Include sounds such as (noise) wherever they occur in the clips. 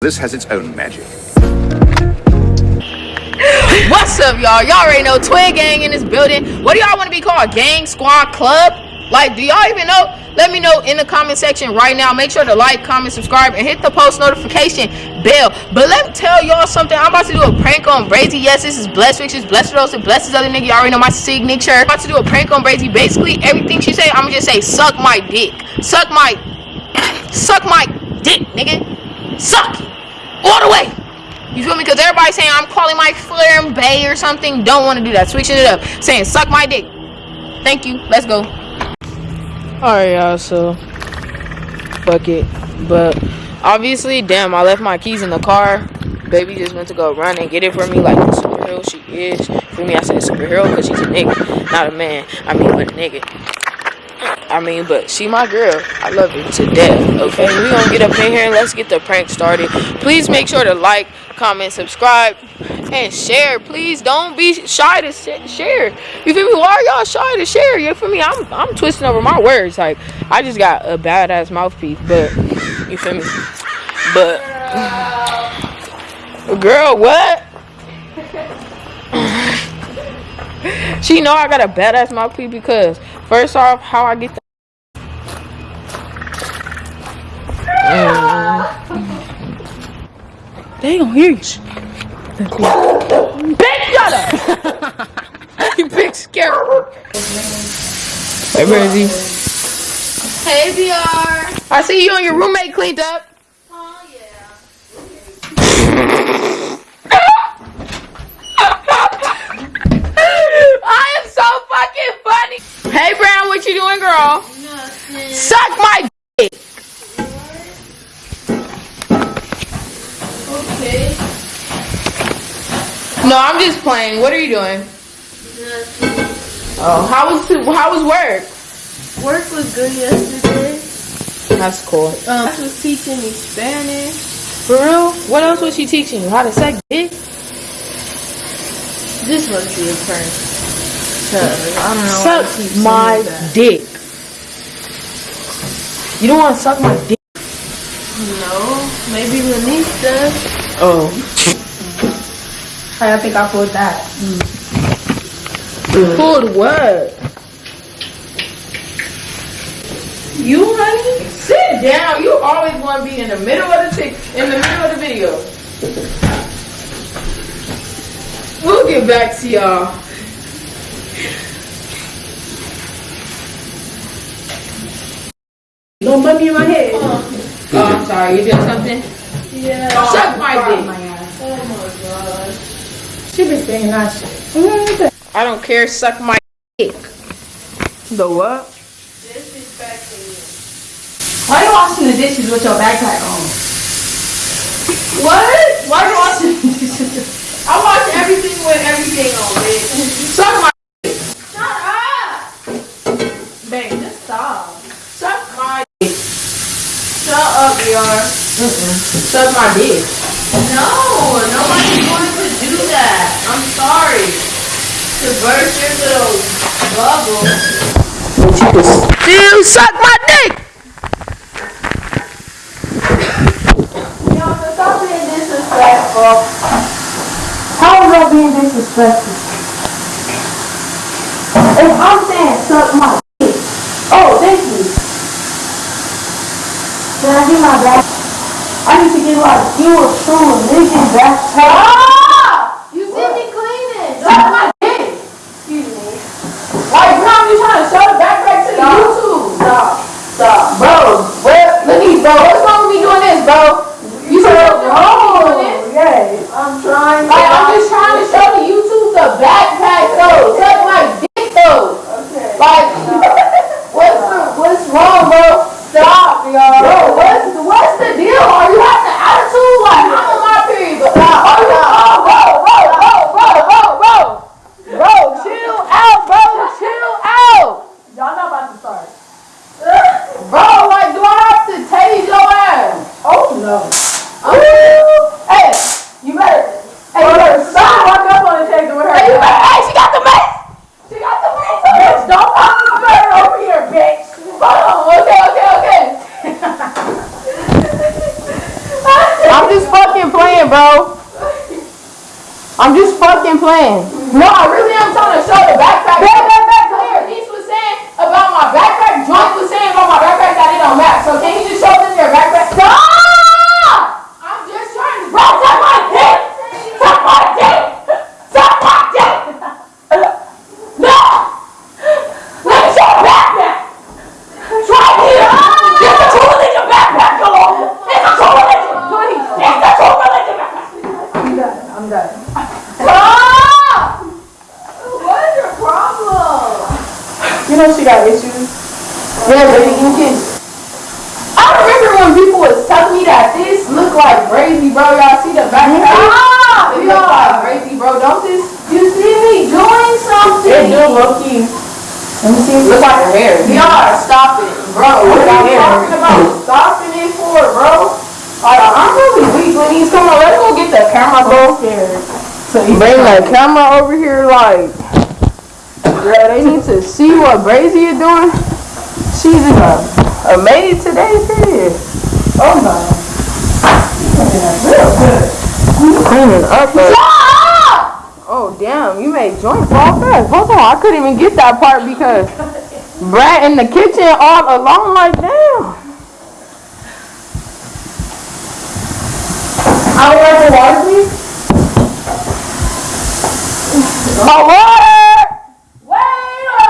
This has its own magic. What's up, y'all? Y'all already know Twin Gang in this building. What do y'all want to be called? Gang, squad, club? Like, do y'all even know? Let me know in the comment section right now. Make sure to like, comment, subscribe, and hit the post notification bell. But let me tell y'all something. I'm about to do a prank on Brazy. Yes, this is Blessed Riches, Blessed Rose, and Blessed other nigga. Y'all already know my signature. I'm about to do a prank on Brazy. Basically, everything she say, I'm gonna just say, suck my dick. Suck my, suck my dick, nigga. Suck it. all the way. You feel me? Because everybody's saying I'm calling my flare bay or something. Don't want to do that. Switching it up. Saying suck my dick. Thank you. Let's go. Alright, y'all. So, fuck it. But obviously, damn, I left my keys in the car. Baby just went to go run and get it for me like the superhero she is. For me, I said superhero because she's a nigga, not a man. I mean, but a nigga. I mean, but she my girl. I love her to death. Okay, we gonna get up in here and let's get the prank started. Please make sure to like, comment, subscribe, and share. Please don't be shy to share. You feel me? Why are y'all shy to share? You feel me? I'm I'm twisting over my words. Like I just got a badass mouthpiece, but you feel me? But girl, what? (laughs) she know I got a badass mouthpiece because first off, how I get the they don't hear you. Bitch, shut up! you big scary. Hey, Rosie. Hey, VR. I see you and your roommate cleaned up. Oh, (laughs) yeah. I am so fucking funny. Hey, Brown, what you doing, girl? Nothing. Suck my No, I'm just playing. What are you doing? Nothing. Oh, how was how was work? Work was good yesterday. That's cool. Um, she was teaching me Spanish. For real? What else was she teaching you? How to suck dick? This must be a prank. Cause I don't know. Suck my dick. You don't want to suck my dick? No, maybe Lanice does. Oh. I think I pulled that. Mm. Pulled what? You, honey? Sit down. You always want to be in the middle of the tick, in the middle of the video. We'll get back to y'all. No me in my head. Oh, I'm sorry. You did something? Yeah. Suck my dick. My god. She been saying that shit. I don't care. Suck my dick. The what? Disrespecting you. Why you washing the dishes with your backpack on? What? Why you washing the dishes? I watch everything with everything on, bitch. Suck my Shut up! Babe, just stop. suck my dick. Shut up, VR. Suck my dick. No, nobody's going to do that. I'm sorry. To burst your little bubble. But You still suck my dick. Y'all, stop being disrespectful. How is that being disrespectful? If I'm saying suck my dick. Oh, thank you. Can I get my back? I need to get like you a true religion backpack. Ah! You see me cleaning. Suck my dick! Excuse me. Like, now you trying to show the backpack to the YouTube. Stop. Stop. Bro, where, look at bro. What's wrong with me doing this, bro? You said, oh, yeah. I'm trying. Like, I'm just trying to show the YouTube the backpack, though. Suck my dick, though. Okay. Like, what's, the, what's wrong, bro? Stop, y'all. Bro, what's, what's the deal? Are you having an attitude? Like, I'm on my period, but, are you, playing, bro. I'm just fucking playing. No, I really am trying to show the backpack. Back, back, back, clear. Was saying about my backpack. Joint was saying about my backpack that it don't match. So can you just show them your backpack? Stop! I'm just trying to. Bro, suck my dick! Suck my dick! Suck my dick! No! Let me show the backpack! Try here! It's a true religion backpack, go on! It's a true religion! It's a true religion backpack! I'm done. I'm done. Stop! What is your problem? You know she got issues. Yeah, baby, you can. I remember when people was telling me that this look like crazy, bro. Y'all see the back? Stop! It ah, look like crazy, bro. Don't this? You see me doing something? It something? do low key. Let me see. Look like her hair. Y'all, stop it. Bro, what are you at talking about? Stopping it for, bro? Like, I'm really weak when he's coming. Let's go get the camera, bro. scared. So Bring the camera over here, like, girl, they need to see what Brazy is doing. She's in a, a made today period. Oh no. Real good. Cleaning up. a- Oh damn, you made joint fall fast. Hold on, I couldn't even get that part because Brad in the kitchen all alone like damn. I would like the water, please. My water! Waiter!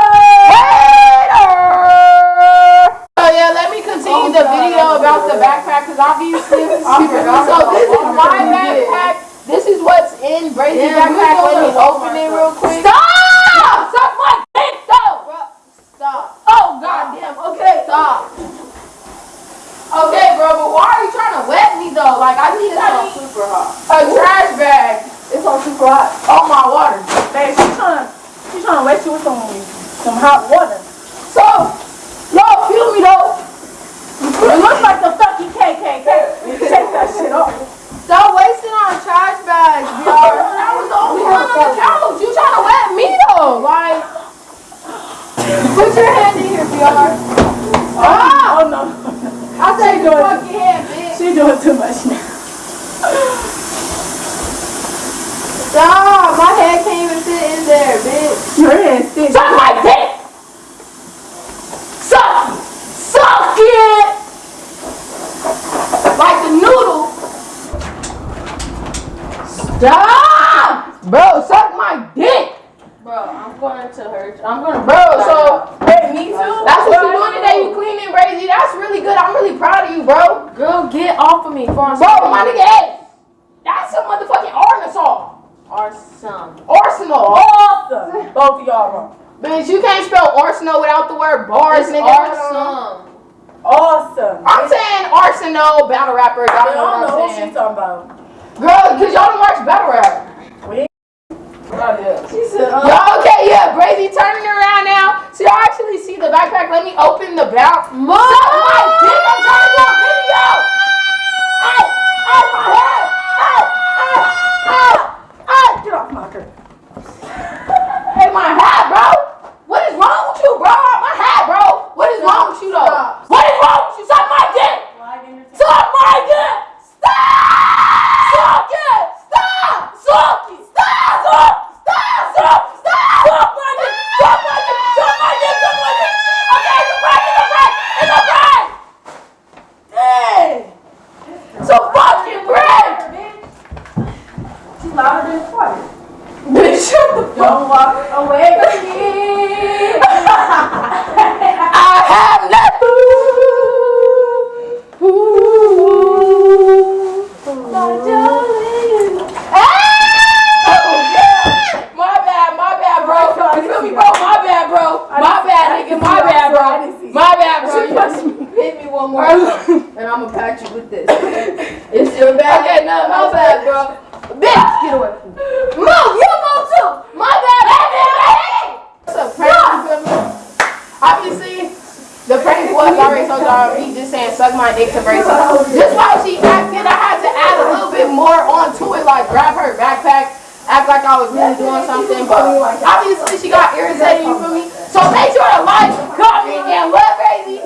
So yeah, let me continue the video about the backpack because obviously so this is my backpack. This is what's in Brazy's Yeah, backpack. we Let me don't open it real quick. Stop! Suck my dick though! Stop. Goddamn. Okay. Stop. Okay, bro, but why are you trying to wet me though? Like I need It's on super hot. a trash bag. It's on super hot. Oh my water. Babe, she's trying to, she's trying to wet you with some, some hot water. So, y'all feel me though? It looks like the fucking KKK. Take that shit off. Stop wasting on trash bags, y'all. That was the only one on the couch. You trying to wet me though? Like, put your hand in here, VR. Ah! Oh no. Bitch. She's doing too much now. Stop! My head can't even fit in there, bitch. Your hand stinks. Suck my dick! Suck! Suck it! Like the noodle. Stop! Bro, suck my dick! Bro, I'm going to hurt you. I'm going to Bro, so Hey, me too. that's what you doing today. You cleaning, Brazy. That's really good. I'm really proud of you, bro. Girl, get off of me before I'm Bro, my nigga Ed. That's a motherfucking Arkansas. Our. Arsenal. Awesome. (laughs) Both of y'all wrong. Bitch, you can't spell Arsenal without the word bars, It's nigga. son. Awesome. I'm saying Arsenal battle rappers. I don't know what I'm saying. she's talking about. Girl, cause y'all don't watch battle rap. We She said, uh, Y'all okay? Yeah, Brazy turning around now. So y'all actually see the backpack. Let me open the back. Mom! Suck my dick! I'm trying to do a video. Ow! Ow! My head! Ow! Ow! Ow! Ow! Get off my curtain. Hey, my hat, bro. What is wrong with you, bro? My hat, bro. What is wrong with you, though? Stop. What is wrong with you? Suck my dick. Suck my dick. Stop. Suck it. Stop. Suck it. Stop. Suck. Stop. Suck. Stop. Suck my dick. Suck my dick. Suck my dick. Suck my dick. Okay, it's a prank. It's a prank. It's a prank. Dang. It's a fucking prank. She's louder than quiet. Bitch, shut the fuck Don't walk away from me. I have nothing. My bad, my bad, bro. You feel me, bro? My bad, bro. My bad, nigga. My bad, bro. My bad, bro. You hit me one more time, and I'ma pat you with this. It's your bad. Okay, no, my bad, bro. Bitch, get away from me. Move, you move too. My bad, baby. What's up, prank? You feel me? Obviously, the prank was so. He just saying suck my dick to brace up. Just while she acted, I had to add a little bit more onto it, like grab her backpack, act like I was really doing something. But obviously, she got irritated. You feel me? So make sure to like, comment, and love crazy.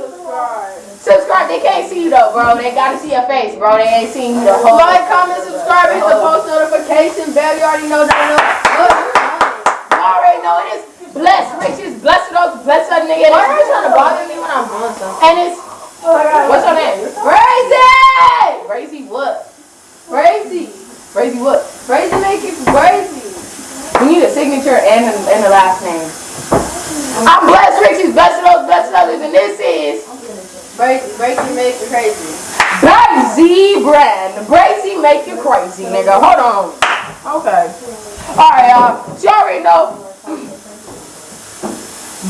Subscribe. They can't see you though, bro. They gotta see your face, bro. They ain't seen you the whole. Like, comment, subscribe, hit the post notification bell. You already know that. You already know it is blessed riches, blessed Rose, blessed that nigga. Why are you trying to bother me when I'm doing something? And it's what's your name? Crazy. Crazy what? Crazy. Crazy what? Brazy make it crazy. We need a signature and a, and a last name. I'm blessed riches, blessed Rose, blessed others, and this is Brazy, crazy make it crazy. Brazy brand. Brazy make you crazy, nigga. Hold on. Okay. Alright, y'all. You already know.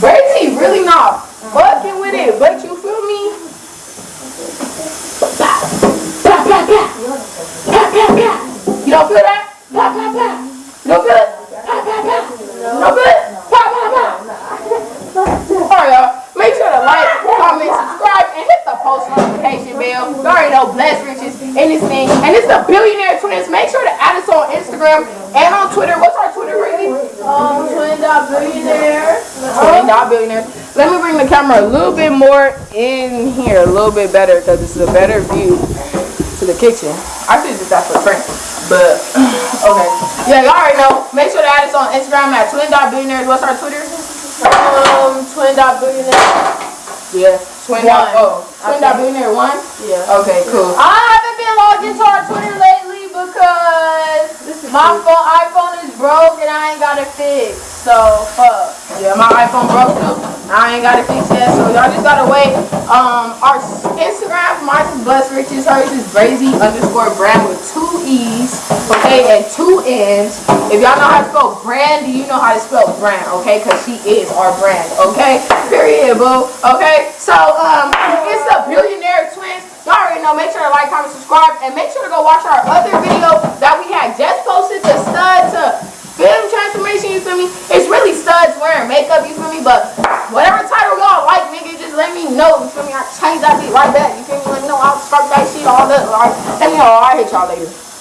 Brazy really not fucking with it, but you feel me? Pra, pra, pra! Billionaire. Let me bring the camera a little bit more in here, a little bit better, because it's a better view to the kitchen. I should do that for frame, but (sighs) okay. Yeah, y'all already know. Make sure to add us on Instagram at twin dot billionaires. What's our Twitter? Um, twin dot. Yeah, twin dot One. oh, twin dot billionaire one. Yeah. Okay, cool. I haven't been logged into our Twitter lately because my phone iPhone is broke and I ain't got it fixed. So fuck. Yeah, my iPhone broke too. I ain't got it fixed yet, so y'all just gotta wait. Um, our Instagram, mine is Bless Riches, hers is Brazy underscore brand with two E's, okay, and two N's. If y'all know how to spell brand, you know how to spell brand, okay? Cause she is our brand, okay? Period, boo. Okay, so um, it's the Billionaire Twins. Y'all already know. Make sure to like, comment, subscribe, and make sure to go watch our other video that we had just posted to stud to transformation, you feel me? It's really studs wearing makeup, you feel me? But whatever title y'all like, nigga, just let me know, you feel me? I change that beat right back, you feel me? Let me know I'll start that shit, all that. Like, let me know, I'll hit y'all later.